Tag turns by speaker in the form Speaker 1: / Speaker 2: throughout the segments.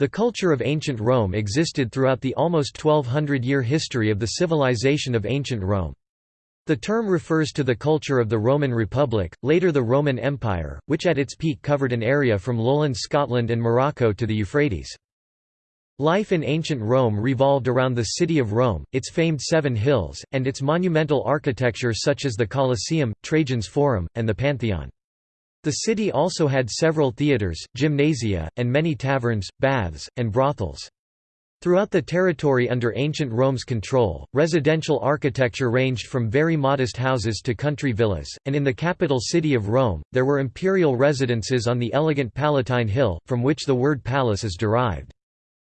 Speaker 1: The culture of ancient Rome existed throughout the almost 1200-year history of the civilization of ancient Rome. The term refers to the culture of the Roman Republic, later the Roman Empire, which at its peak covered an area from lowland Scotland and Morocco to the Euphrates. Life in ancient Rome revolved around the city of Rome, its famed Seven Hills, and its monumental architecture such as the Colosseum, Trajan's Forum, and the Pantheon. The city also had several theatres, gymnasia, and many taverns, baths, and brothels. Throughout the territory under ancient Rome's control, residential architecture ranged from very modest houses to country villas, and in the capital city of Rome, there were imperial residences on the elegant Palatine Hill, from which the word palace is derived.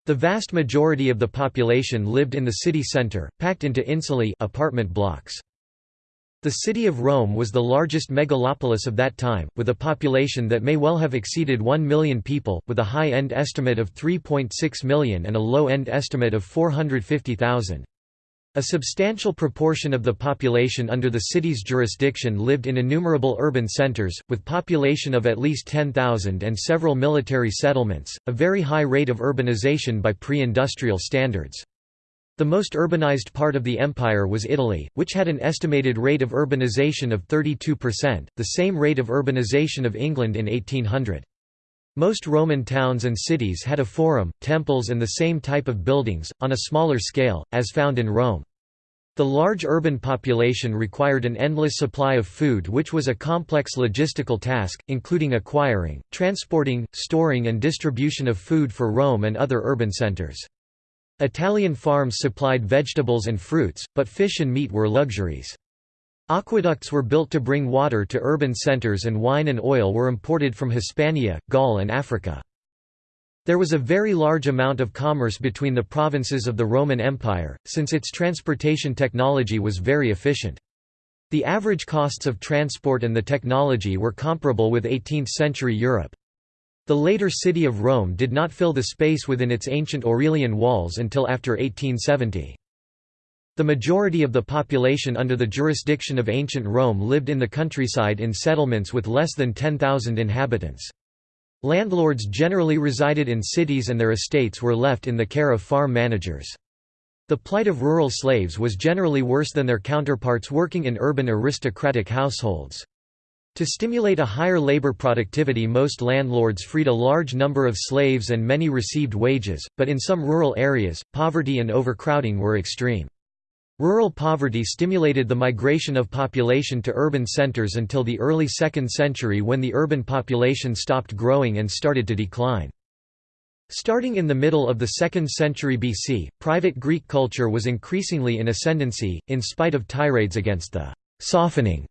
Speaker 1: The vast majority of the population lived in the city centre, packed into insulae apartment blocks. The city of Rome was the largest megalopolis of that time, with a population that may well have exceeded 1 million people, with a high-end estimate of 3.6 million and a low-end estimate of 450,000. A substantial proportion of the population under the city's jurisdiction lived in innumerable urban centers, with population of at least 10,000 and several military settlements, a very high rate of urbanization by pre-industrial standards. The most urbanized part of the empire was Italy, which had an estimated rate of urbanization of 32%, the same rate of urbanization of England in 1800. Most Roman towns and cities had a forum, temples and the same type of buildings, on a smaller scale, as found in Rome. The large urban population required an endless supply of food which was a complex logistical task, including acquiring, transporting, storing and distribution of food for Rome and other urban centers. Italian farms supplied vegetables and fruits, but fish and meat were luxuries. Aqueducts were built to bring water to urban centers and wine and oil were imported from Hispania, Gaul and Africa. There was a very large amount of commerce between the provinces of the Roman Empire, since its transportation technology was very efficient. The average costs of transport and the technology were comparable with 18th-century Europe. The later city of Rome did not fill the space within its ancient Aurelian walls until after 1870. The majority of the population under the jurisdiction of ancient Rome lived in the countryside in settlements with less than 10,000 inhabitants. Landlords generally resided in cities and their estates were left in the care of farm managers. The plight of rural slaves was generally worse than their counterparts working in urban aristocratic households. To stimulate a higher labor productivity most landlords freed a large number of slaves and many received wages, but in some rural areas, poverty and overcrowding were extreme. Rural poverty stimulated the migration of population to urban centers until the early 2nd century when the urban population stopped growing and started to decline. Starting in the middle of the 2nd century BC, private Greek culture was increasingly in ascendancy, in spite of tirades against the «softening»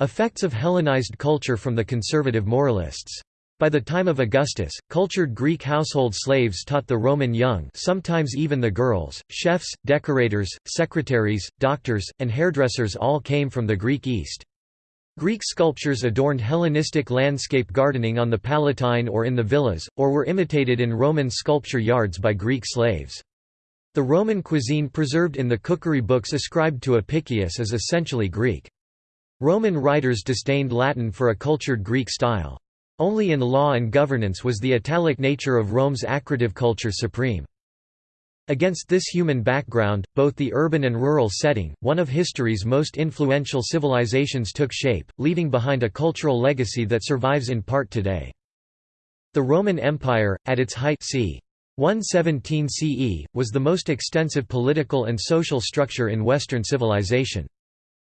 Speaker 1: Effects of Hellenized culture from the conservative moralists. By the time of Augustus, cultured Greek household slaves taught the Roman young sometimes even the girls, chefs, decorators, secretaries, doctors, and hairdressers all came from the Greek East. Greek sculptures adorned Hellenistic landscape gardening on the Palatine or in the villas, or were imitated in Roman sculpture yards by Greek slaves. The Roman cuisine preserved in the cookery books ascribed to Apicius is essentially Greek. Roman writers disdained Latin for a cultured Greek style. Only in law and governance was the Italic nature of Rome's accretive culture supreme. Against this human background, both the urban and rural setting, one of history's most influential civilizations took shape, leaving behind a cultural legacy that survives in part today. The Roman Empire, at its height c. 117 CE, was the most extensive political and social structure in Western civilization.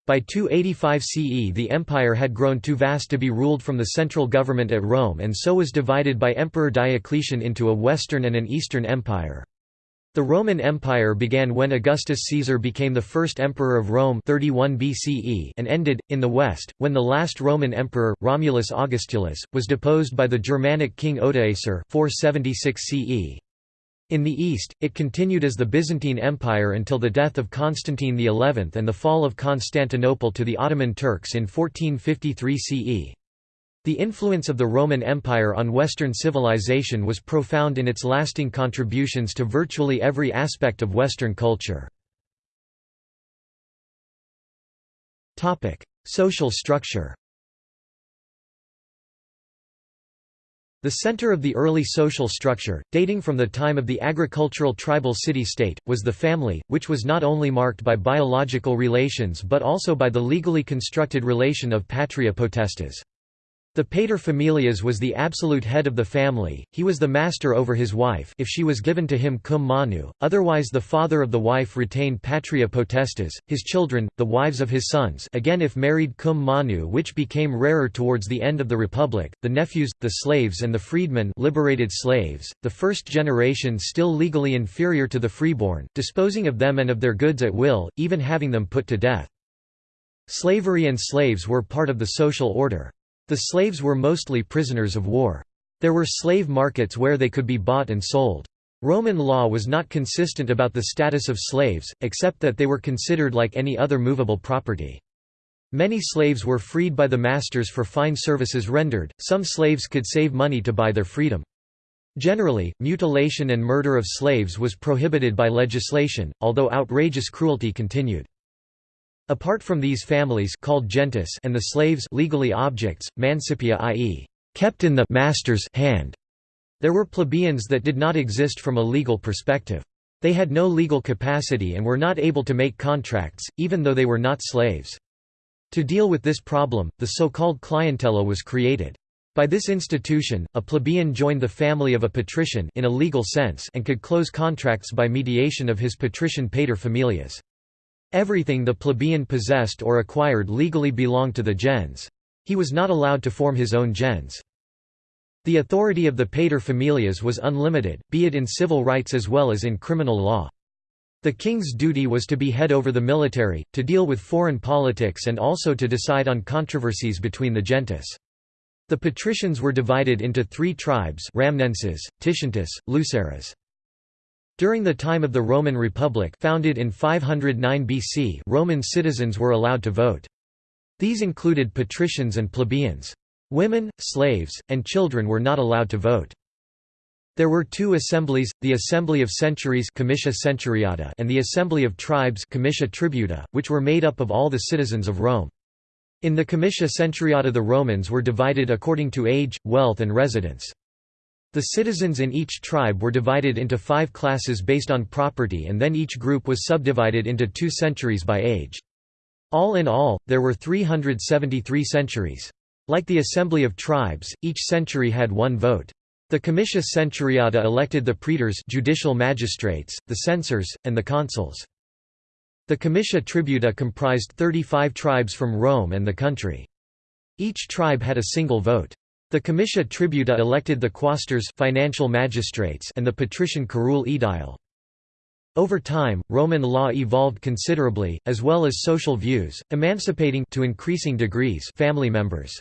Speaker 1: By 285 CE the empire had grown too vast to be ruled from the central government at Rome and so was divided by Emperor Diocletian into a Western and an Eastern empire. The Roman Empire began when Augustus Caesar became the first emperor of Rome 31 BCE and ended, in the west, when the last Roman emperor, Romulus Augustulus, was deposed by the Germanic king Odoacer 476 CE. In the east, it continued as the Byzantine Empire until the death of Constantine XI and the fall of Constantinople to the Ottoman Turks in 1453 CE. The influence of the Roman Empire on Western civilization was profound in its lasting contributions to virtually every aspect of Western culture. Social structure The center of the early social structure, dating from the time of the agricultural tribal city-state, was the family, which was not only marked by biological relations but also by the legally constructed relation of patria potestas. The pater familias was the absolute head of the family, he was the master over his wife if she was given to him cum manu, otherwise the father of the wife retained patria potestas, his children, the wives of his sons again if married cum manu which became rarer towards the end of the republic, the nephews, the slaves and the freedmen liberated slaves, the first generation still legally inferior to the freeborn, disposing of them and of their goods at will, even having them put to death. Slavery and slaves were part of the social order. The slaves were mostly prisoners of war. There were slave markets where they could be bought and sold. Roman law was not consistent about the status of slaves, except that they were considered like any other movable property. Many slaves were freed by the masters for fine services rendered, some slaves could save money to buy their freedom. Generally, mutilation and murder of slaves was prohibited by legislation, although outrageous cruelty continued. Apart from these families called gentes and the slaves legally objects, mancipia i.e., kept in the master's hand, there were plebeians that did not exist from a legal perspective. They had no legal capacity and were not able to make contracts, even though they were not slaves. To deal with this problem, the so-called clientela was created. By this institution, a plebeian joined the family of a patrician in a legal sense and could close contracts by mediation of his patrician paterfamilias. Everything the plebeian possessed or acquired legally belonged to the gens. He was not allowed to form his own gens. The authority of the paterfamilias was unlimited, be it in civil rights as well as in criminal law. The king's duty was to be head over the military, to deal with foreign politics and also to decide on controversies between the gentes. The patricians were divided into three tribes Ramnenses, Titientes, Luceres. During the time of the Roman Republic founded in 509 BC Roman citizens were allowed to vote. These included patricians and plebeians. Women, slaves, and children were not allowed to vote. There were two assemblies, the Assembly of Centuries Centuriata and the Assembly of Tribes Tributa, which were made up of all the citizens of Rome. In the Comitia Centuriata the Romans were divided according to age, wealth and residence. The citizens in each tribe were divided into five classes based on property and then each group was subdivided into two centuries by age. All in all, there were 373 centuries. Like the Assembly of Tribes, each century had one vote. The Comitia Centuriata elected the praetors judicial magistrates, the censors, and the consuls. The Comitia Tributa comprised 35 tribes from Rome and the country. Each tribe had a single vote. The comitia tributa elected the quaestors financial magistrates and the patrician curule aedile. Over time, Roman law evolved considerably, as well as social views, emancipating to increasing degrees family members.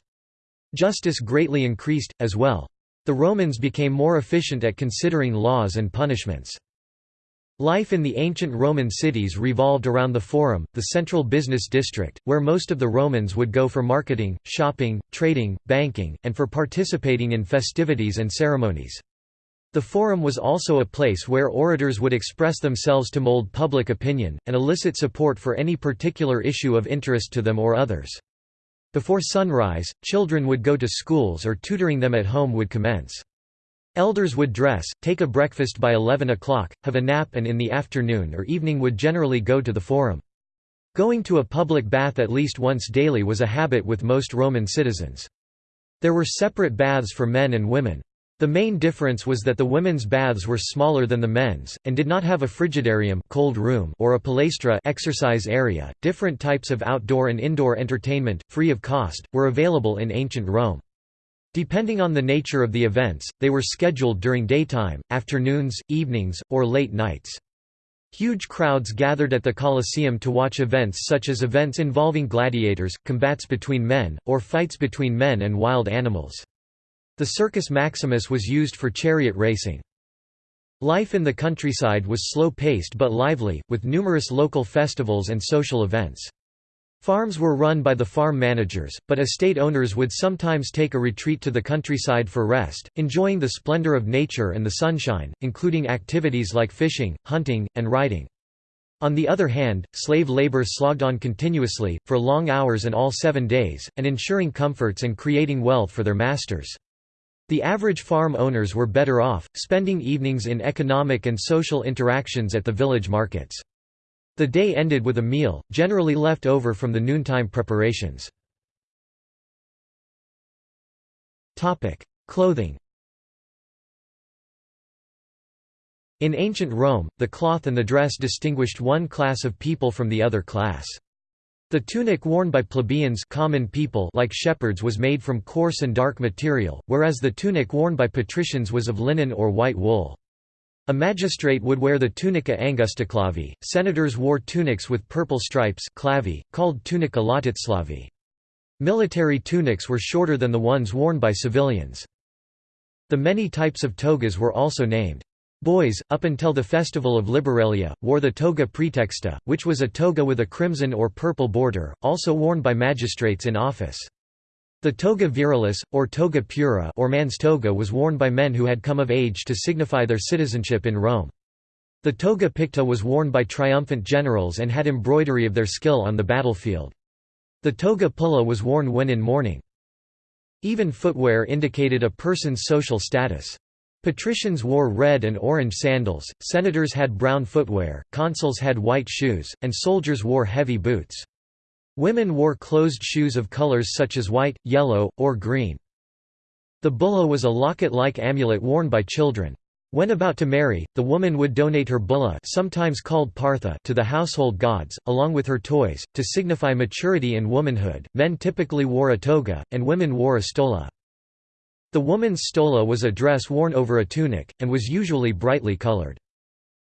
Speaker 1: Justice greatly increased, as well. The Romans became more efficient at considering laws and punishments. Life in the ancient Roman cities revolved around the Forum, the central business district, where most of the Romans would go for marketing, shopping, trading, banking, and for participating in festivities and ceremonies. The Forum was also a place where orators would express themselves to mold public opinion, and elicit support for any particular issue of interest to them or others. Before sunrise, children would go to schools or tutoring them at home would commence. Elders would dress, take a breakfast by 11 o'clock, have a nap and in the afternoon or evening would generally go to the forum. Going to a public bath at least once daily was a habit with most Roman citizens. There were separate baths for men and women. The main difference was that the women's baths were smaller than the men's, and did not have a frigidarium cold room or a palaestra exercise area. Different types of outdoor and indoor entertainment, free of cost, were available in ancient Rome. Depending on the nature of the events, they were scheduled during daytime, afternoons, evenings, or late nights. Huge crowds gathered at the Colosseum to watch events such as events involving gladiators, combats between men, or fights between men and wild animals. The Circus Maximus was used for chariot racing. Life in the countryside was slow-paced but lively, with numerous local festivals and social events. Farms were run by the farm managers, but estate owners would sometimes take a retreat to the countryside for rest, enjoying the splendor of nature and the sunshine, including activities like fishing, hunting, and riding. On the other hand, slave labor slogged on continuously, for long hours and all seven days, and ensuring comforts and creating wealth for their masters. The average farm owners were better off, spending evenings in economic and social interactions at the village markets. The day ended with a meal, generally left over from the noontime preparations. Clothing In ancient Rome, the cloth and the dress distinguished one class of people from the other class. The tunic worn by plebeians common people like shepherds was made from coarse and dark material, whereas the tunic worn by patricians was of linen or white wool. A magistrate would wear the tunica angusticlavi, senators wore tunics with purple stripes clavi, called tunica laticlavi. Military tunics were shorter than the ones worn by civilians. The many types of togas were also named. Boys, up until the festival of Liberalia, wore the toga praetexta, which was a toga with a crimson or purple border, also worn by magistrates in office. The toga virilis, or toga pura or man's toga was worn by men who had come of age to signify their citizenship in Rome. The toga picta was worn by triumphant generals and had embroidery of their skill on the battlefield. The toga pulla was worn when in mourning. Even footwear indicated a person's social status. Patricians wore red and orange sandals, senators had brown footwear, consuls had white shoes, and soldiers wore heavy boots. Women wore closed shoes of colors such as white, yellow, or green. The bulla was a locket-like amulet worn by children. When about to marry, the woman would donate her bulla sometimes called partha to the household gods, along with her toys, to signify maturity and womanhood. Men typically wore a toga, and women wore a stola. The woman's stola was a dress worn over a tunic, and was usually brightly colored.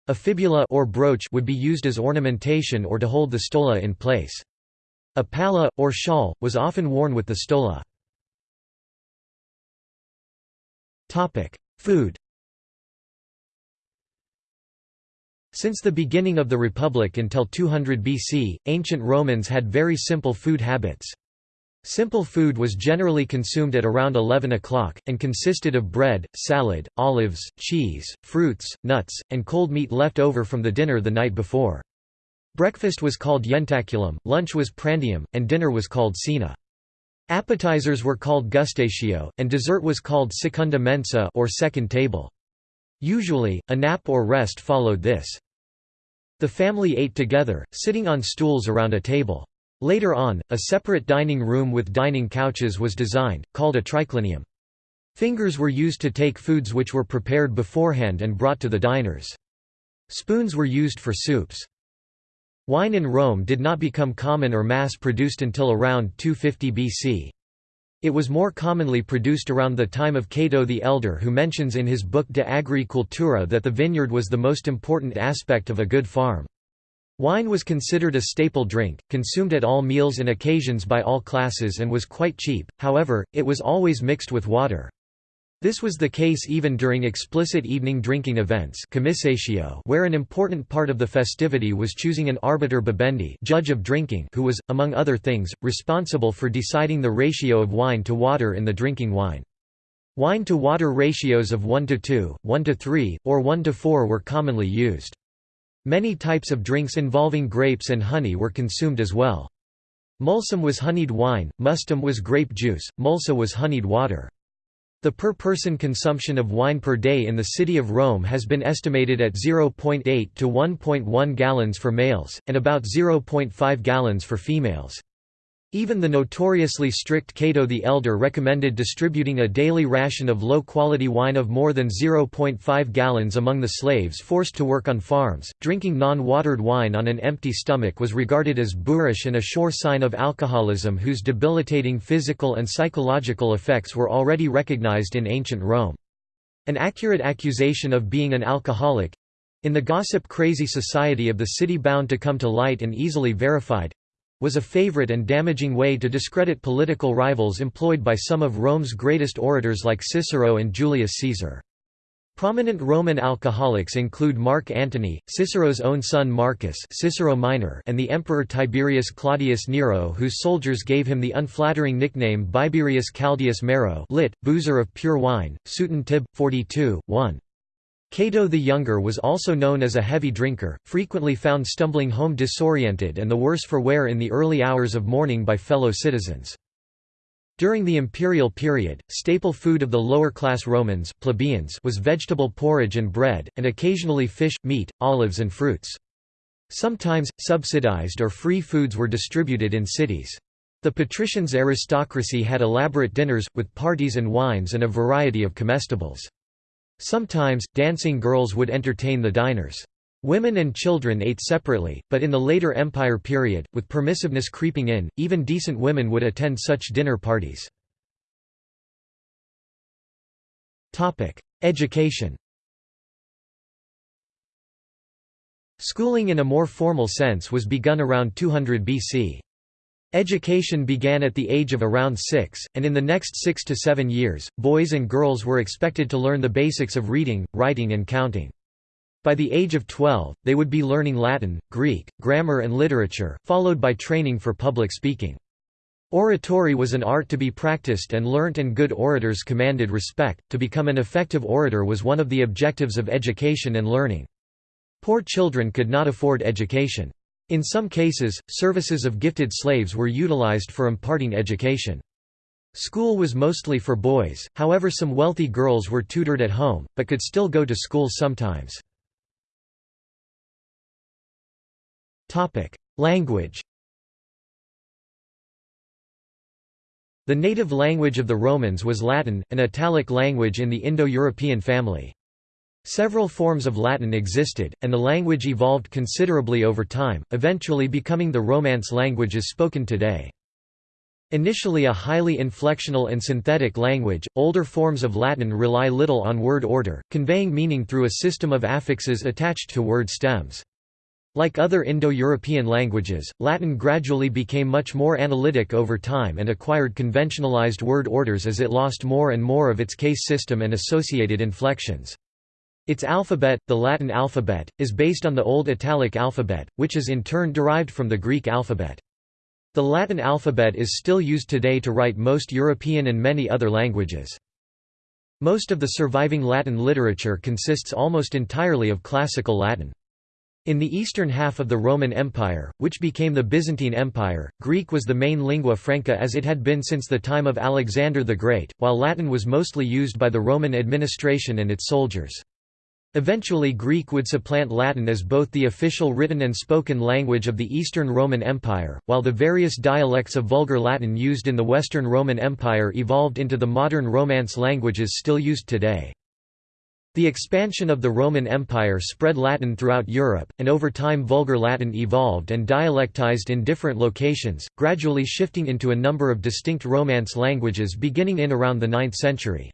Speaker 1: A fibula or brooch would be used as ornamentation or to hold the stola in place. A palla, or shawl, was often worn with the stola. Food Since the beginning of the Republic until 200 BC, ancient Romans had very simple food habits. Simple food was generally consumed at around 11 o'clock, and consisted of bread, salad, olives, cheese, fruits, nuts, and cold meat left over from the dinner the night before. Breakfast was called jentaculum, lunch was prandium, and dinner was called cena. Appetizers were called gustatio, and dessert was called secunda mensa or second table. Usually, a nap or rest followed this. The family ate together, sitting on stools around a table. Later on, a separate dining room with dining couches was designed, called a triclinium. Fingers were used to take foods which were prepared beforehand and brought to the diners. Spoons were used for soups. Wine in Rome did not become common or mass-produced until around 250 BC. It was more commonly produced around the time of Cato the Elder who mentions in his book De Agricultura that the vineyard was the most important aspect of a good farm. Wine was considered a staple drink, consumed at all meals and occasions by all classes and was quite cheap, however, it was always mixed with water. This was the case even during explicit evening drinking events where an important part of the festivity was choosing an arbiter bibendi judge of drinking who was, among other things, responsible for deciding the ratio of wine to water in the drinking wine. Wine to water ratios of 1 to 2, 1 to 3, or 1 to 4 were commonly used. Many types of drinks involving grapes and honey were consumed as well. Mulsum was honeyed wine, mustum was grape juice, mulsa was honeyed water. The per-person consumption of wine per day in the city of Rome has been estimated at 0.8 to 1.1 gallons for males, and about 0.5 gallons for females. Even the notoriously strict Cato the Elder recommended distributing a daily ration of low-quality wine of more than 0.5 gallons among the slaves forced to work on farms. Drinking non-watered wine on an empty stomach was regarded as boorish and a sure sign of alcoholism whose debilitating physical and psychological effects were already recognized in ancient Rome. An accurate accusation of being an alcoholic in the gossip-crazy society of the city bound to come to light and easily verified was a favorite and damaging way to discredit political rivals employed by some of Rome's greatest orators like Cicero and Julius Caesar. Prominent Roman alcoholics include Mark Antony, Cicero's own son Marcus Cicero Minor and the Emperor Tiberius Claudius Nero whose soldiers gave him the unflattering nickname Biberius Caldius Mero lit, boozer of pure wine, Sueton Tib. 42, 1. Cato the Younger was also known as a heavy drinker, frequently found stumbling home disoriented and the worse for wear in the early hours of morning by fellow citizens. During the imperial period, staple food of the lower-class Romans plebeians was vegetable porridge and bread, and occasionally fish, meat, olives and fruits. Sometimes, subsidized or free foods were distributed in cities. The patricians' aristocracy had elaborate dinners, with parties and wines and a variety of comestibles. Sometimes, dancing girls would entertain the diners. Women and children ate separately, but in the later Empire period, with permissiveness creeping in, even decent women would attend such dinner parties. Education Schooling in a more formal sense was begun around 200 BC. Education began at the age of around six, and in the next six to seven years, boys and girls were expected to learn the basics of reading, writing and counting. By the age of 12, they would be learning Latin, Greek, grammar and literature, followed by training for public speaking. Oratory was an art to be practiced and learnt and good orators commanded respect. To become an effective orator was one of the objectives of education and learning. Poor children could not afford education. In some cases, services of gifted slaves were utilized for imparting education. School was mostly for boys, however some wealthy girls were tutored at home, but could still go to school sometimes. Language The native language of the Romans was Latin, an Italic language in the Indo-European family. Several forms of Latin existed, and the language evolved considerably over time, eventually becoming the Romance languages spoken today. Initially a highly inflectional and synthetic language, older forms of Latin rely little on word order, conveying meaning through a system of affixes attached to word stems. Like other Indo-European languages, Latin gradually became much more analytic over time and acquired conventionalized word orders as it lost more and more of its case system and associated inflections. Its alphabet, the Latin alphabet, is based on the Old Italic alphabet, which is in turn derived from the Greek alphabet. The Latin alphabet is still used today to write most European and many other languages. Most of the surviving Latin literature consists almost entirely of classical Latin. In the eastern half of the Roman Empire, which became the Byzantine Empire, Greek was the main lingua franca as it had been since the time of Alexander the Great, while Latin was mostly used by the Roman administration and its soldiers. Eventually Greek would supplant Latin as both the official written and spoken language of the Eastern Roman Empire, while the various dialects of Vulgar Latin used in the Western Roman Empire evolved into the modern Romance languages still used today. The expansion of the Roman Empire spread Latin throughout Europe, and over time Vulgar Latin evolved and dialectized in different locations, gradually shifting into a number of distinct Romance languages beginning in around the 9th century.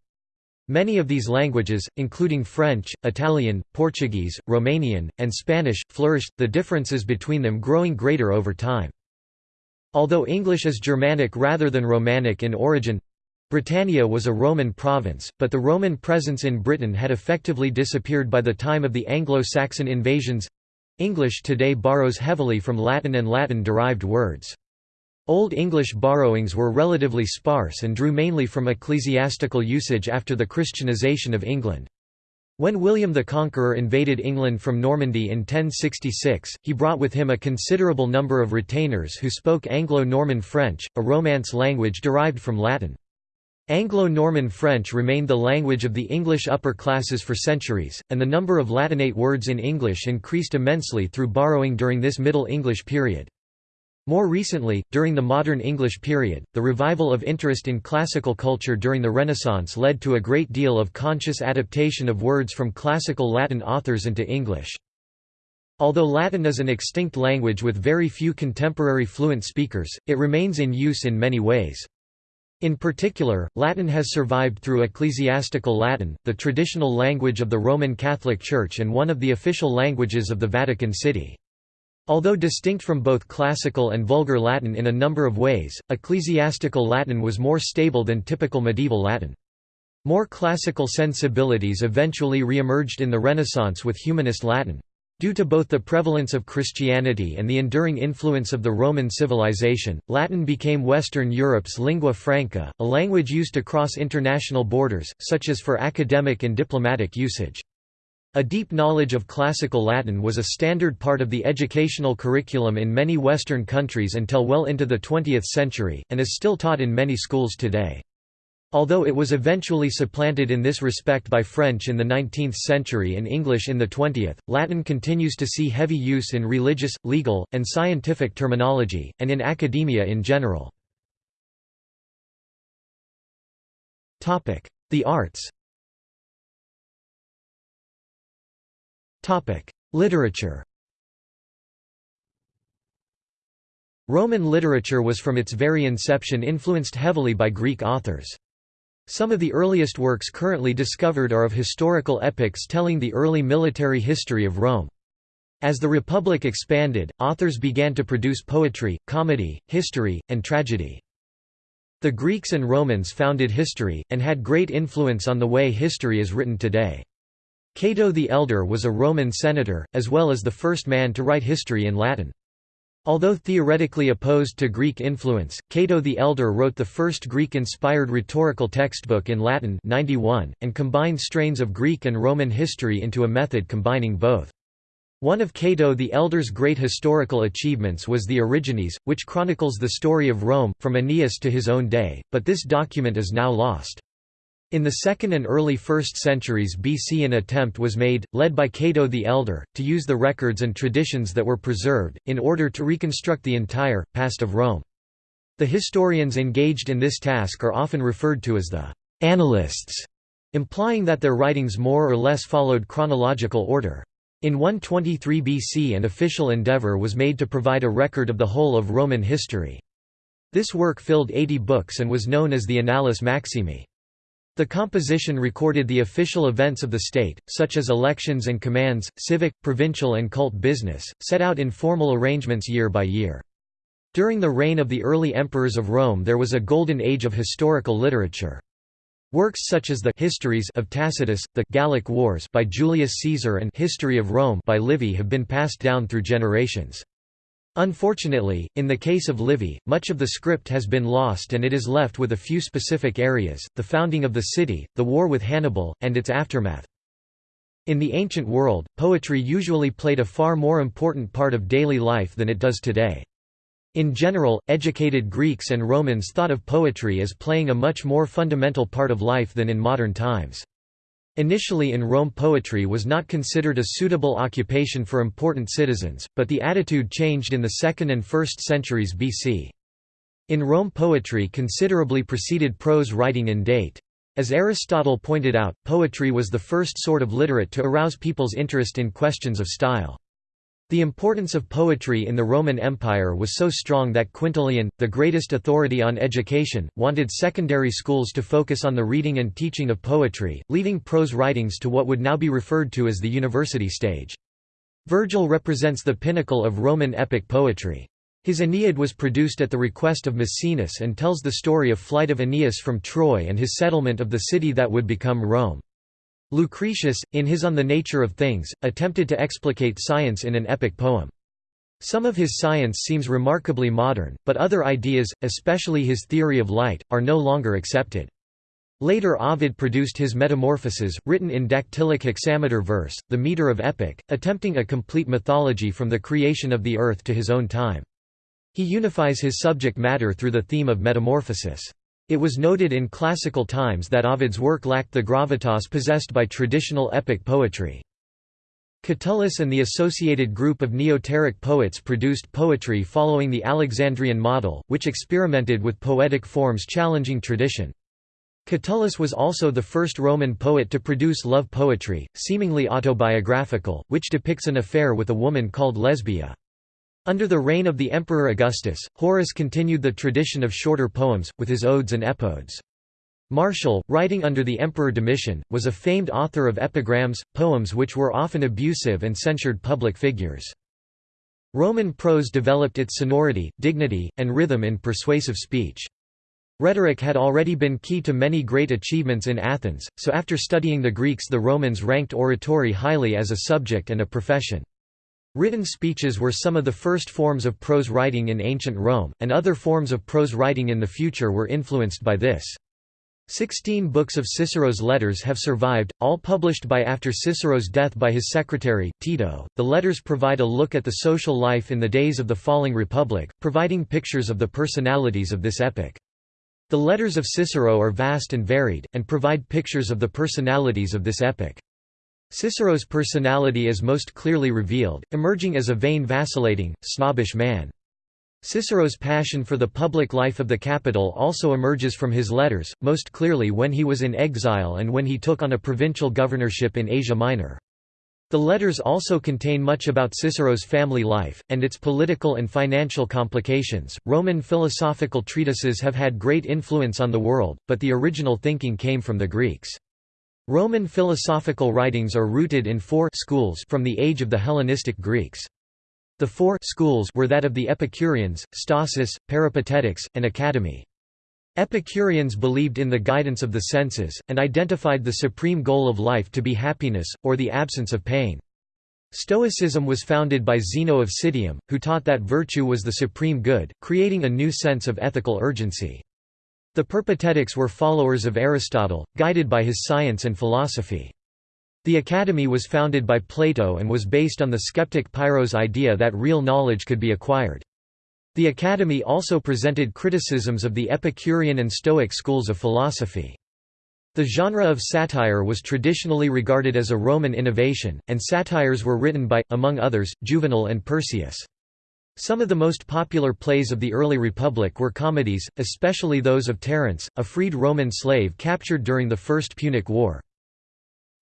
Speaker 1: Many of these languages, including French, Italian, Portuguese, Romanian, and Spanish, flourished, the differences between them growing greater over time. Although English is Germanic rather than Romanic in origin, Britannia was a Roman province, but the Roman presence in Britain had effectively disappeared by the time of the Anglo-Saxon invasions. English today borrows heavily from Latin and Latin-derived words. Old English borrowings were relatively sparse and drew mainly from ecclesiastical usage after the Christianization of England. When William the Conqueror invaded England from Normandy in 1066, he brought with him a considerable number of retainers who spoke Anglo-Norman French, a Romance language derived from Latin. Anglo-Norman French remained the language of the English upper classes for centuries, and the number of Latinate words in English increased immensely through borrowing during this Middle English period. More recently, during the modern English period, the revival of interest in classical culture during the Renaissance led to a great deal of conscious adaptation of words from classical Latin authors into English. Although Latin is an extinct language with very few contemporary fluent speakers, it remains in use in many ways. In particular, Latin has survived through ecclesiastical Latin, the traditional language of the Roman Catholic Church and one of the official languages of the Vatican City. Although distinct from both classical and vulgar Latin in a number of ways, ecclesiastical Latin was more stable than typical medieval Latin. More classical sensibilities eventually re-emerged in the Renaissance with humanist Latin. Due to both the prevalence of Christianity and the enduring influence of the Roman civilization, Latin became Western Europe's lingua franca, a language used across international borders, such as for academic and diplomatic usage. A deep knowledge of classical Latin was a standard part of the educational curriculum in many Western countries until well into the 20th century, and is still taught in many schools today. Although it was eventually supplanted in this respect by French in the 19th century and English in the 20th, Latin continues to see heavy use in religious, legal, and scientific terminology, and in academia in general. The arts Literature Roman literature was from its very inception influenced heavily by Greek authors. Some of the earliest works currently discovered are of historical epics telling the early military history of Rome. As the Republic expanded, authors began to produce poetry, comedy, history, and tragedy. The Greeks and Romans founded history, and had great influence on the way history is written today. Cato the Elder was a Roman senator, as well as the first man to write history in Latin. Although theoretically opposed to Greek influence, Cato the Elder wrote the first Greek-inspired rhetorical textbook in Latin 91, and combined strains of Greek and Roman history into a method combining both. One of Cato the Elder's great historical achievements was the Origines, which chronicles the story of Rome, from Aeneas to his own day, but this document is now lost. In the 2nd and early 1st centuries BC an attempt was made, led by Cato the Elder, to use the records and traditions that were preserved, in order to reconstruct the entire, past of Rome. The historians engaged in this task are often referred to as the «annalists», implying that their writings more or less followed chronological order. In 123 BC an official endeavour was made to provide a record of the whole of Roman history. This work filled 80 books and was known as the Annales Maximi. The composition recorded the official events of the state, such as elections and commands, civic, provincial and cult business, set out in formal arrangements year by year. During the reign of the early emperors of Rome there was a golden age of historical literature. Works such as the Histories of Tacitus, the Gallic Wars by Julius Caesar and History of Rome by Livy have been passed down through generations. Unfortunately, in the case of Livy, much of the script has been lost and it is left with a few specific areas, the founding of the city, the war with Hannibal, and its aftermath. In the ancient world, poetry usually played a far more important part of daily life than it does today. In general, educated Greeks and Romans thought of poetry as playing a much more fundamental part of life than in modern times. Initially in Rome poetry was not considered a suitable occupation for important citizens, but the attitude changed in the 2nd and 1st centuries BC. In Rome poetry considerably preceded prose writing in date. As Aristotle pointed out, poetry was the first sort of literate to arouse people's interest in questions of style. The importance of poetry in the Roman Empire was so strong that Quintilian, the greatest authority on education, wanted secondary schools to focus on the reading and teaching of poetry, leaving prose writings to what would now be referred to as the university stage. Virgil represents the pinnacle of Roman epic poetry. His Aeneid was produced at the request of Maecenas and tells the story of flight of Aeneas from Troy and his settlement of the city that would become Rome. Lucretius, in his On the Nature of Things, attempted to explicate science in an epic poem. Some of his science seems remarkably modern, but other ideas, especially his theory of light, are no longer accepted. Later Ovid produced his Metamorphoses, written in dactylic hexameter verse, the meter of epic, attempting a complete mythology from the creation of the earth to his own time. He unifies his subject matter through the theme of metamorphosis. It was noted in classical times that Ovid's work lacked the gravitas possessed by traditional epic poetry. Catullus and the associated group of Neoteric poets produced poetry following the Alexandrian model, which experimented with poetic forms challenging tradition. Catullus was also the first Roman poet to produce love poetry, seemingly autobiographical, which depicts an affair with a woman called Lesbia. Under the reign of the Emperor Augustus, Horace continued the tradition of shorter poems, with his odes and epodes. Martial, writing under the Emperor Domitian, was a famed author of epigrams, poems which were often abusive and censured public figures. Roman prose developed its sonority, dignity, and rhythm in persuasive speech. Rhetoric had already been key to many great achievements in Athens, so after studying the Greeks the Romans ranked oratory highly as a subject and a profession. Written speeches were some of the first forms of prose writing in ancient Rome, and other forms of prose writing in the future were influenced by this. Sixteen books of Cicero's letters have survived, all published by after Cicero's death by his secretary, Tiro. The letters provide a look at the social life in the days of the falling republic, providing pictures of the personalities of this epoch. The letters of Cicero are vast and varied, and provide pictures of the personalities of this epoch. Cicero's personality is most clearly revealed, emerging as a vain vacillating, snobbish man. Cicero's passion for the public life of the capital also emerges from his letters, most clearly when he was in exile and when he took on a provincial governorship in Asia Minor. The letters also contain much about Cicero's family life, and its political and financial complications. Roman philosophical treatises have had great influence on the world, but the original thinking came from the Greeks. Roman philosophical writings are rooted in four schools from the age of the Hellenistic Greeks. The four schools were that of the Epicureans, Stoics, Peripatetics, and Academy. Epicureans believed in the guidance of the senses, and identified the supreme goal of life to be happiness, or the absence of pain. Stoicism was founded by Zeno of Citium, who taught that virtue was the supreme good, creating a new sense of ethical urgency. The Peripatetics were followers of Aristotle, guided by his science and philosophy. The Academy was founded by Plato and was based on the skeptic Pyrrho's idea that real knowledge could be acquired. The Academy also presented criticisms of the Epicurean and Stoic schools of philosophy. The genre of satire was traditionally regarded as a Roman innovation, and satires were written by, among others, Juvenal and Persius. Some of the most popular plays of the early Republic were comedies, especially those of Terence, a freed Roman slave captured during the First Punic War.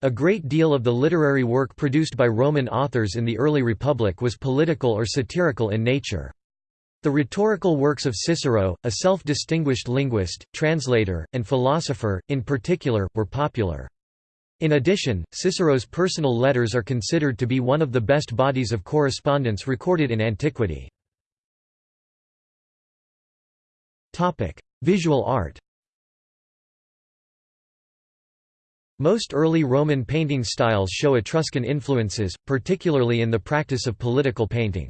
Speaker 1: A great deal of the literary work produced by Roman authors in the early Republic was political or satirical in nature. The rhetorical works of Cicero, a self-distinguished linguist, translator, and philosopher, in particular, were popular. In addition, Cicero's personal letters are considered to be one of the best bodies of correspondence recorded in antiquity. Visual art Most early Roman painting styles show Etruscan influences, particularly in the practice of political painting.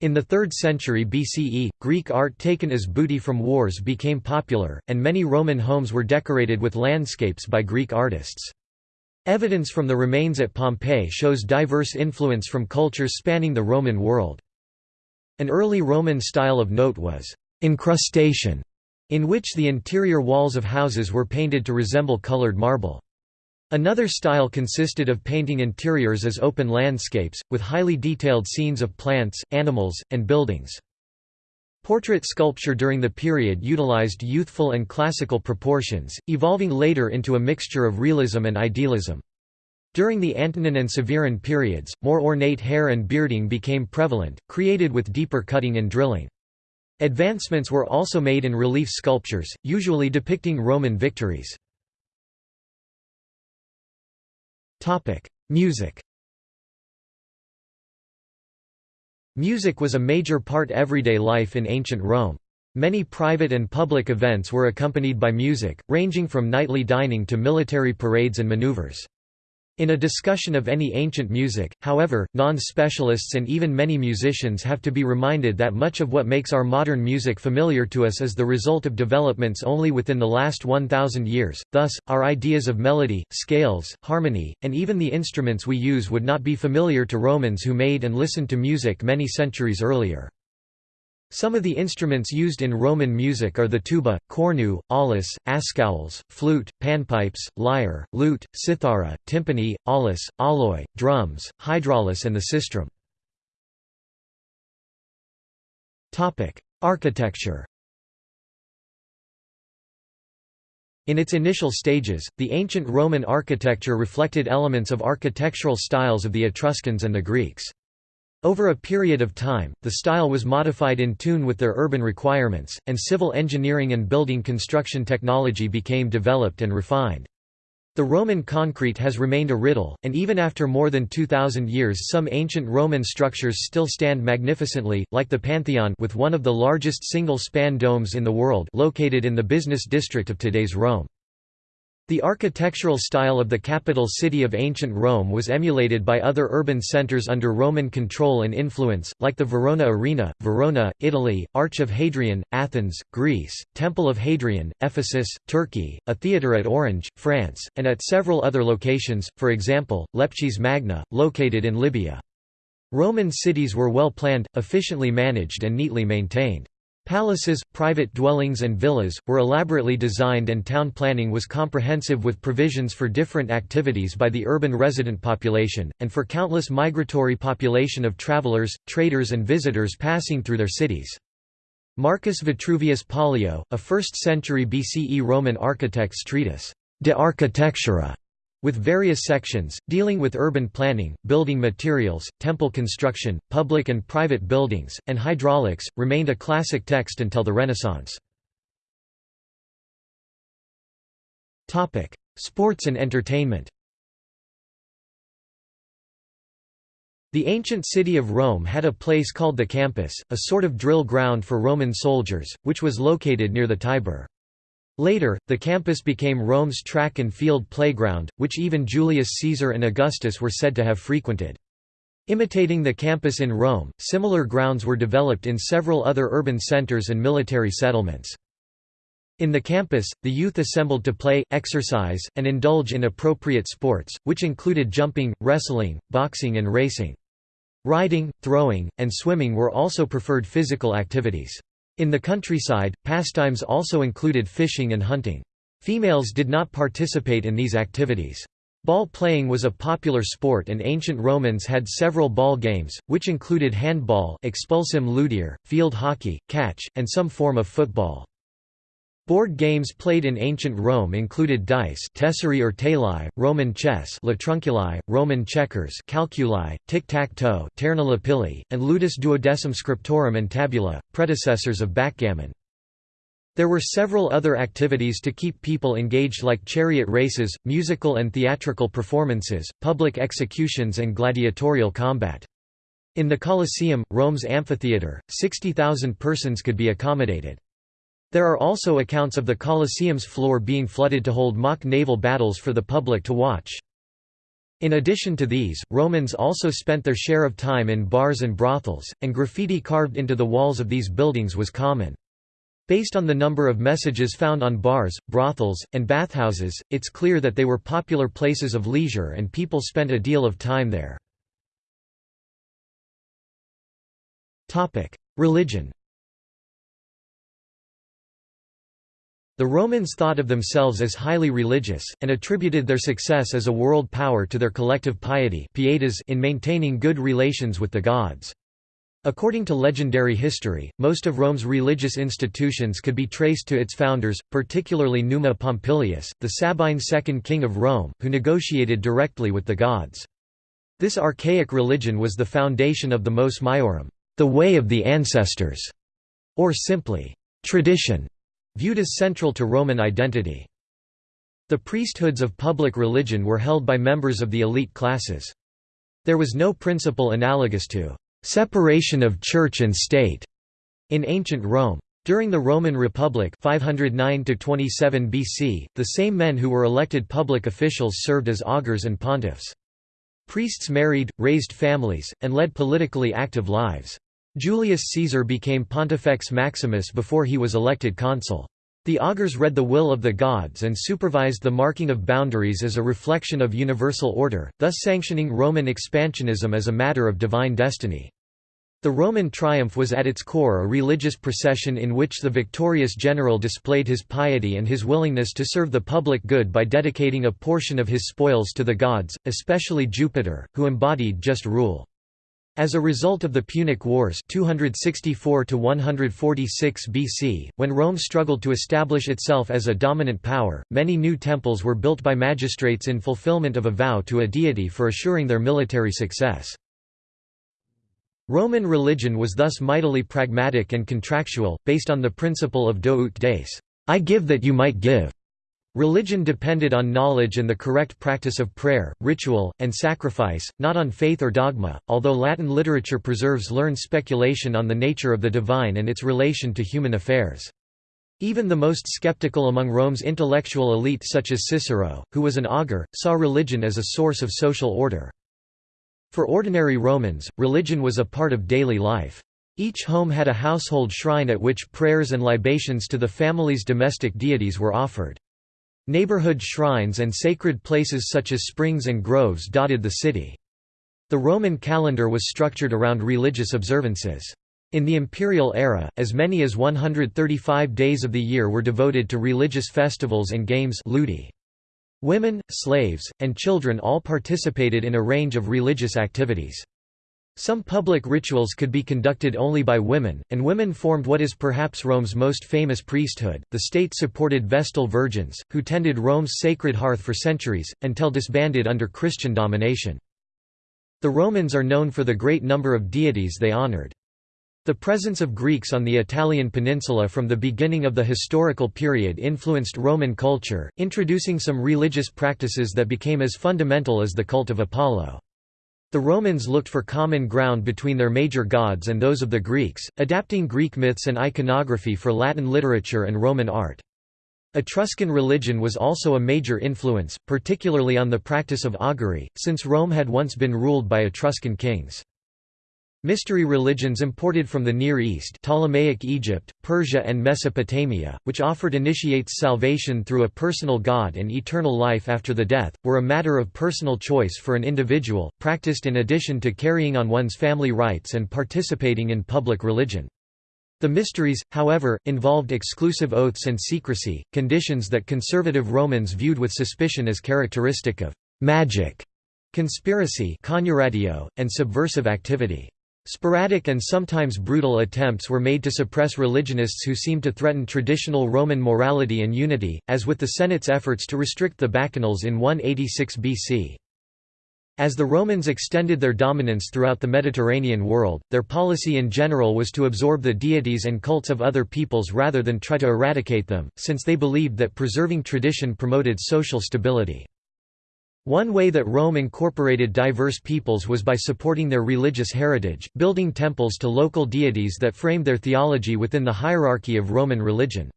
Speaker 1: In the 3rd century BCE, Greek art taken as booty from wars became popular, and many Roman homes were decorated with landscapes by Greek artists. Evidence from the remains at Pompeii shows diverse influence from cultures spanning the Roman world. An early Roman style of note was incrustation, in which the interior walls of houses were painted to resemble colored marble. Another style consisted of painting interiors as open landscapes, with highly detailed scenes of plants, animals, and buildings. Portrait sculpture during the period utilized youthful and classical proportions, evolving later into a mixture of realism and idealism. During the Antonine and Severan periods, more ornate hair and bearding became prevalent, created with deeper cutting and drilling. Advancements were also made in relief sculptures, usually depicting Roman victories. Music Music was a major part of everyday life in ancient Rome. Many private and public events were accompanied by music, ranging from nightly dining to military parades and maneuvers. In a discussion of any ancient music, however, non-specialists and even many musicians have to be reminded that much of what makes our modern music familiar to us is the result of developments only within the last 1,000 years, thus, our ideas of melody, scales, harmony, and even the instruments we use would not be familiar to Romans who made and listened to music many centuries earlier. Some of the instruments used in Roman music are the tuba, cornu, aulos, askaules, flute, panpipes, lyre, lute, cithara, timpani, aulos, alloy, drums, hydraulis and the sistrum. Architecture In its initial stages, the ancient Roman architecture reflected elements of architectural styles of the Etruscans and the Greeks. Over a period of time, the style was modified in tune with their urban requirements, and civil engineering and building construction technology became developed and refined. The Roman concrete has remained a riddle, and even after more than 2,000 years some ancient Roman structures still stand magnificently, like the Pantheon with one of the largest single-span domes in the world located in the business district of today's Rome. The architectural style of the capital city of ancient Rome was emulated by other urban centers under Roman control and influence, like the Verona Arena, Verona, Italy, Arch of Hadrian, Athens, Greece, Temple of Hadrian, Ephesus, Turkey, a theatre at Orange, France, and at several other locations, for example, Leptis Magna, located in Libya. Roman cities were well planned, efficiently managed and neatly maintained. Palaces, private dwellings and villas, were elaborately designed and town planning was comprehensive with provisions for different activities by the urban resident population, and for countless migratory population of travelers, traders and visitors passing through their cities. Marcus Vitruvius Pollio, a 1st century BCE Roman architect's treatise, De Architectura, with various sections, dealing with urban planning, building materials, temple construction, public and private buildings, and hydraulics, remained a classic text until the Renaissance. Sports and entertainment The ancient city of Rome had a place called the Campus, a sort of drill ground for Roman soldiers, which was located near the Tiber. Later, the campus became Rome's track and field playground, which even Julius Caesar and Augustus were said to have frequented. Imitating the campus in Rome, similar grounds were developed in several other urban centers and military settlements. In the campus, the youth assembled to play, exercise, and indulge in appropriate sports, which included jumping, wrestling, boxing and racing. Riding, throwing, and swimming were also preferred physical activities. In the countryside, pastimes also included fishing and hunting. Females did not participate in these activities. Ball playing was a popular sport and ancient Romans had several ball games, which included handball ludior, field hockey, catch, and some form of football. Board games played in ancient Rome included dice tesserae or tali, Roman chess latrunculi, Roman checkers calculi, tic-tac-toe and ludus duodecim scriptorum and tabula, predecessors of backgammon. There were several other activities to keep people engaged like chariot races, musical and theatrical performances, public executions and gladiatorial combat. In the Colosseum, Rome's amphitheatre, 60,000 persons could be accommodated. There are also accounts of the Colosseum's floor being flooded to hold mock naval battles for the public to watch. In addition to these, Romans also spent their share of time in bars and brothels, and graffiti carved into the walls of these buildings was common. Based on the number of messages found on bars, brothels, and bathhouses, it's clear that they were popular places of leisure and people spent a deal of time there. Religion The Romans thought of themselves as highly religious, and attributed their success as a world power to their collective piety in maintaining good relations with the gods. According to legendary history, most of Rome's religious institutions could be traced to its founders, particularly Numa Pompilius, the Sabine second king of Rome, who negotiated directly with the gods. This archaic religion was the foundation of the mos maiorum, the way of the ancestors, or simply, tradition viewed as central to Roman identity. The priesthoods of public religion were held by members of the elite classes. There was no principle analogous to separation of church and state in ancient Rome. During the Roman Republic 509 BC, the same men who were elected public officials served as augurs and pontiffs. Priests married, raised families, and led politically active lives. Julius Caesar became Pontifex Maximus before he was elected consul. The augurs read the will of the gods and supervised the marking of boundaries as a reflection of universal order, thus sanctioning Roman expansionism as a matter of divine destiny. The Roman triumph was at its core a religious procession in which the victorious general displayed his piety and his willingness to serve the public good by dedicating a portion of his spoils to the gods, especially Jupiter, who embodied just rule. As a result of the Punic Wars 264 BC, when Rome struggled to establish itself as a dominant power, many new temples were built by magistrates in fulfillment of a vow to a deity for assuring their military success. Roman religion was thus mightily pragmatic and contractual, based on the principle of do ut des I give that you might give. Religion depended on knowledge and the correct practice of prayer, ritual, and sacrifice, not on faith or dogma, although Latin literature preserves learned speculation on the nature of the divine and its relation to human affairs. Even the most skeptical among Rome's intellectual elite such as Cicero, who was an augur, saw religion as a source of social order. For ordinary Romans, religion was a part of daily life. Each home had a household shrine at which prayers and libations to the family's domestic deities were offered. Neighborhood shrines and sacred places such as springs and groves dotted the city. The Roman calendar was structured around religious observances. In the imperial era, as many as 135 days of the year were devoted to religious festivals and games ludi. Women, slaves, and children all participated in a range of religious activities. Some public rituals could be conducted only by women, and women formed what is perhaps Rome's most famous priesthood. The state supported Vestal virgins, who tended Rome's sacred hearth for centuries, until disbanded under Christian domination. The Romans are known for the great number of deities they honored. The presence of Greeks on the Italian peninsula from the beginning of the historical period influenced Roman culture, introducing some religious practices that became as fundamental as the cult of Apollo. The Romans looked for common ground between their major gods and those of the Greeks, adapting Greek myths and iconography for Latin literature and Roman art. Etruscan religion was also a major influence, particularly on the practice of augury, since Rome had once been ruled by Etruscan kings. Mystery religions imported from the Near East Ptolemaic Egypt, Persia and Mesopotamia, which offered initiates salvation through a personal God and eternal life after the death, were a matter of personal choice for an individual, practiced in addition to carrying on one's family rites and participating in public religion. The mysteries, however, involved exclusive oaths and secrecy, conditions that conservative Romans viewed with suspicion as characteristic of «magic», conspiracy and subversive activity. Sporadic and sometimes brutal attempts were made to suppress religionists who seemed to threaten traditional Roman morality and unity, as with the Senate's efforts to restrict the Bacchanals in 186 BC. As the Romans extended their dominance throughout the Mediterranean world, their policy in general was to absorb the deities and cults of other peoples rather than try to eradicate them, since they believed that preserving tradition promoted social stability. One way that Rome incorporated diverse peoples was by supporting their religious heritage, building temples to local deities that framed their theology within the hierarchy of Roman religion.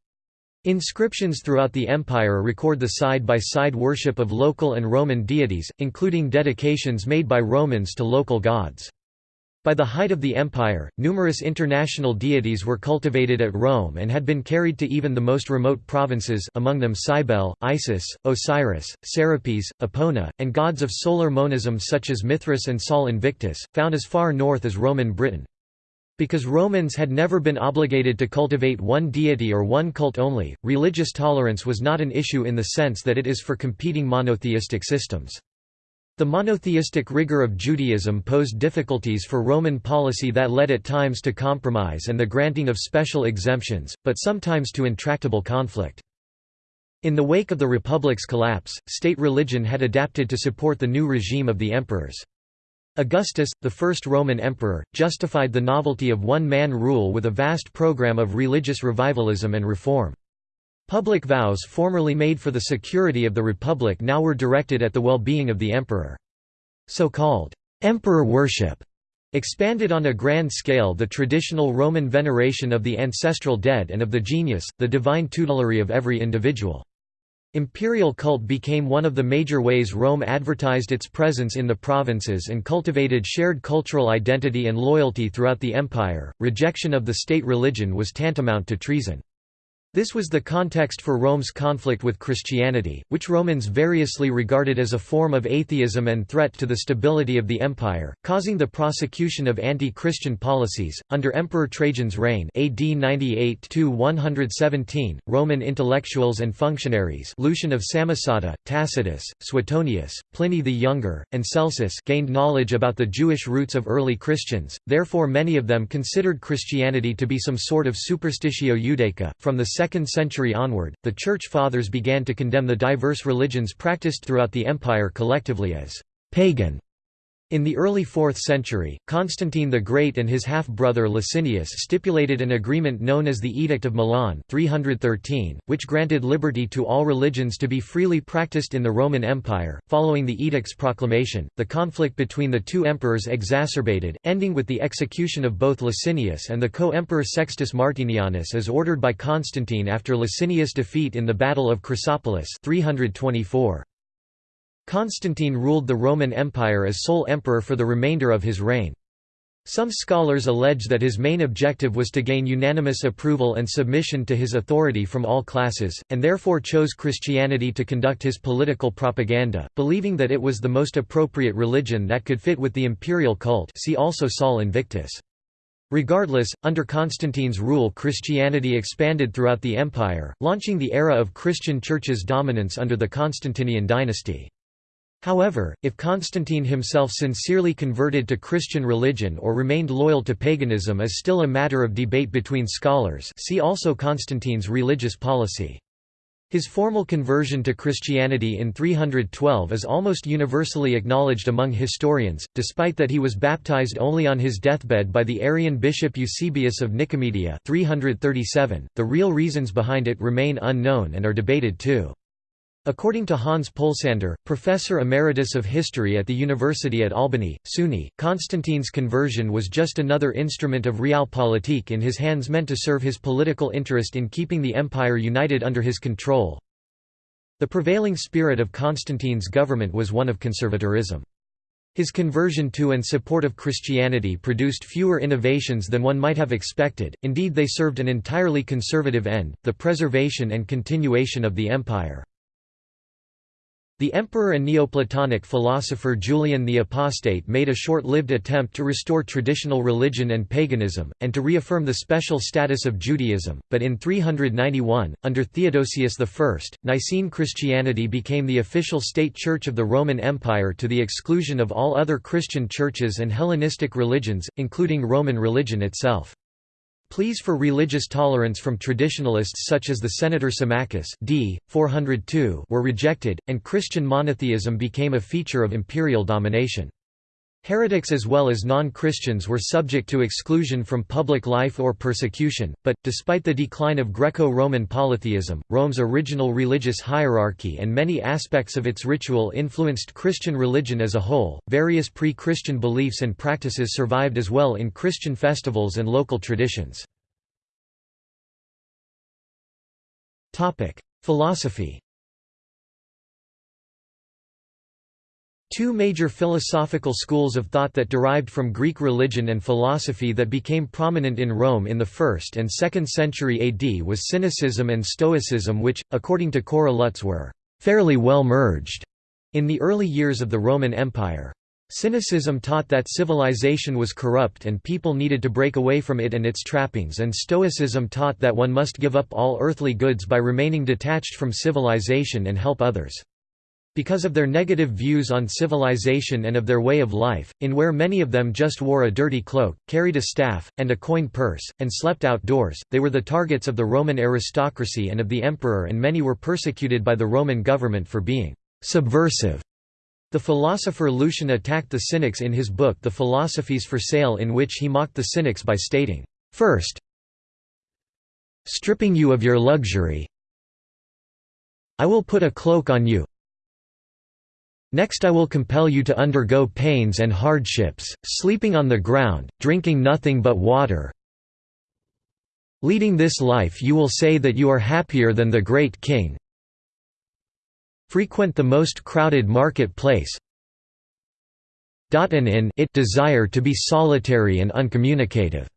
Speaker 1: Inscriptions throughout the empire record the side-by-side -side worship of local and Roman deities, including dedications made by Romans to local gods. By the height of the empire, numerous international deities were cultivated at Rome and had been carried to even the most remote provinces among them Cybele, Isis, Osiris, Serapis, Epona, and gods of solar monism such as Mithras and Sol Invictus, found as far north as Roman Britain. Because Romans had never been obligated to cultivate one deity or one cult only, religious tolerance was not an issue in the sense that it is for competing monotheistic systems. The monotheistic rigor of Judaism posed difficulties for Roman policy that led at times to compromise and the granting of special exemptions, but sometimes to intractable conflict. In the wake of the Republic's collapse, state religion had adapted to support the new regime of the emperors. Augustus, the first Roman emperor, justified the novelty of one-man rule with a vast program of religious revivalism and reform. Public vows formerly made for the security of the Republic now were directed at the well-being of the emperor. So-called emperor worship expanded on a grand scale the traditional Roman veneration of the ancestral dead and of the genius, the divine tutelary of every individual. Imperial cult became one of the major ways Rome advertised its presence in the provinces and cultivated shared cultural identity and loyalty throughout the empire. Rejection of the state religion was tantamount to treason. This was the context for Rome's conflict with Christianity, which Romans variously regarded as a form of atheism and threat to the stability of the empire, causing the prosecution of anti-Christian policies. Under Emperor Trajan's reign AD 98-117, Roman intellectuals and functionaries Lucian of Samosata, Tacitus, Suetonius, Pliny the Younger, and Celsus gained knowledge about the Jewish roots of early Christians, therefore many of them considered Christianity to be some sort of superstitio judaica. From the 2nd century onward, the Church Fathers began to condemn the diverse religions practiced throughout the empire collectively as «pagan» In the early 4th century, Constantine the Great and his half-brother Licinius stipulated an agreement known as the Edict of Milan 313, which granted liberty to all religions to be freely practiced in the Roman Empire. Following the edict's proclamation, the conflict between the two emperors exacerbated, ending with the execution of both Licinius and the co-emperor Sextus Martinianus as ordered by Constantine after Licinius' defeat in the Battle of Chrysopolis 324. Constantine ruled the Roman Empire as sole emperor for the remainder of his reign. Some scholars allege that his main objective was to gain unanimous approval and submission to his authority from all classes, and therefore chose Christianity to conduct his political propaganda, believing that it was the most appropriate religion that could fit with the imperial cult see also Sol Invictus. Regardless, under Constantine's rule Christianity expanded throughout the empire, launching the era of Christian church's dominance under the Constantinian dynasty. However, if Constantine himself sincerely converted to Christian religion or remained loyal to paganism is still a matter of debate between scholars see also Constantine's religious policy. His formal conversion to Christianity in 312 is almost universally acknowledged among historians, despite that he was baptized only on his deathbed by the Arian bishop Eusebius of Nicomedia 337. .The real reasons behind it remain unknown and are debated too. According to Hans Pohlsander, professor emeritus of history at the University at Albany, SUNY, Constantine's conversion was just another instrument of realpolitik in his hands meant to serve his political interest in keeping the empire united under his control. The prevailing spirit of Constantine's government was one of conservatorism. His conversion to and support of Christianity produced fewer innovations than one might have expected, indeed they served an entirely conservative end, the preservation and continuation of the empire. The emperor and Neoplatonic philosopher Julian the Apostate made a short-lived attempt to restore traditional religion and paganism, and to reaffirm the special status of Judaism, but in 391, under Theodosius I, Nicene Christianity became the official state church of the Roman Empire to the exclusion of all other Christian churches and Hellenistic religions, including Roman religion itself. Pleas for religious tolerance from traditionalists such as the Senator Symmachus d. 402 were rejected, and Christian monotheism became a feature of imperial domination. Heretics as well as non-Christians were subject to exclusion from public life or persecution, but, despite the decline of Greco-Roman polytheism, Rome's original religious hierarchy and many aspects of its ritual influenced Christian religion as a whole. Various pre-Christian beliefs and practices survived as well in Christian festivals and local traditions. Philosophy Two major philosophical schools of thought that derived from Greek religion and philosophy that became prominent in Rome in the 1st and 2nd century AD was Cynicism and Stoicism which, according to Cora Lutz were «fairly well merged» in the early years of the Roman Empire. Cynicism taught that civilization was corrupt and people needed to break away from it and its trappings and Stoicism taught that one must give up all earthly goods by remaining detached from civilization and help others. Because of their negative views on civilization and of their way of life, in where many of them just wore a dirty cloak, carried a staff, and a coin purse, and slept outdoors, they were the targets of the Roman aristocracy and of the emperor and many were persecuted by the Roman government for being «subversive». The philosopher Lucian attacked the Cynics in his book The Philosophies for Sale in which he mocked the Cynics by stating, First, stripping you of your luxury I will put a cloak on you, Next I will compel you to undergo pains and hardships, sleeping on the ground, drinking nothing but water. Leading this life you will say that you are happier than the great king. Frequent the most crowded market place. In it desire to be solitary and uncommunicative.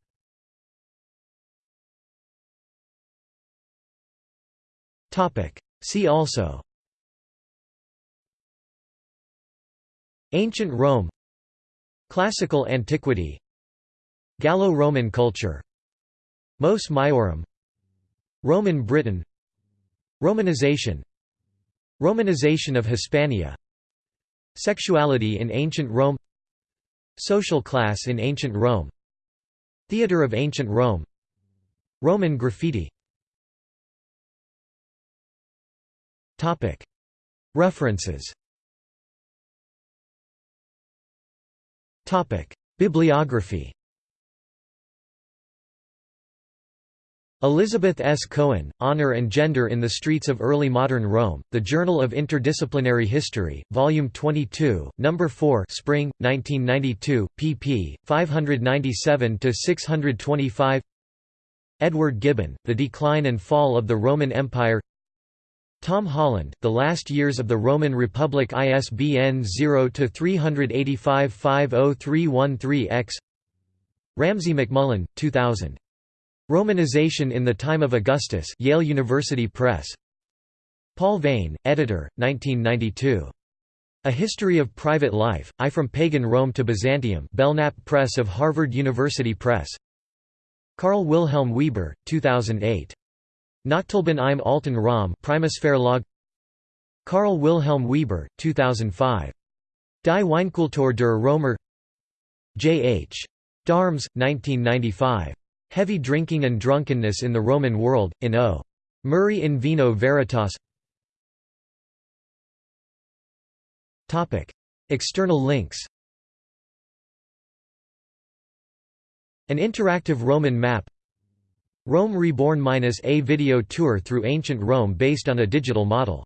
Speaker 1: See also Ancient Rome. Classical antiquity. Gallo-Roman culture. Mos Maiorum. Roman Britain. Romanization. Romanization of Hispania. Sexuality in ancient Rome. Social class in ancient Rome. Theatre of ancient Rome. Roman graffiti. References Bibliography Elizabeth S. Cohen, Honor and Gender in the Streets of Early Modern Rome, The Journal of Interdisciplinary History, Volume 22, No. 4 Spring, 1992, pp. 597–625 Edward Gibbon, The Decline and Fall of the Roman Empire Tom Holland, The Last Years of the Roman Republic ISBN 0-385-50313-X Ramsay MacMullen, 2000. Romanization in the Time of Augustus Yale University Press Paul Veyne, editor, 1992. A History of Private Life, I From Pagan Rome to Byzantium Belknap Press of Harvard University Press Karl Wilhelm Weber, 2008. Nachtleben im Alten Rom Primus Verlag Karl Wilhelm Weber, 2005. Die Weinkultur der Römer J. H. D'Arms, 1995. Heavy Drinking and Drunkenness in the Roman World, in O. Murray in Vino Veritas External links An interactive Roman map Rome Reborn – a video tour through ancient Rome based on a digital model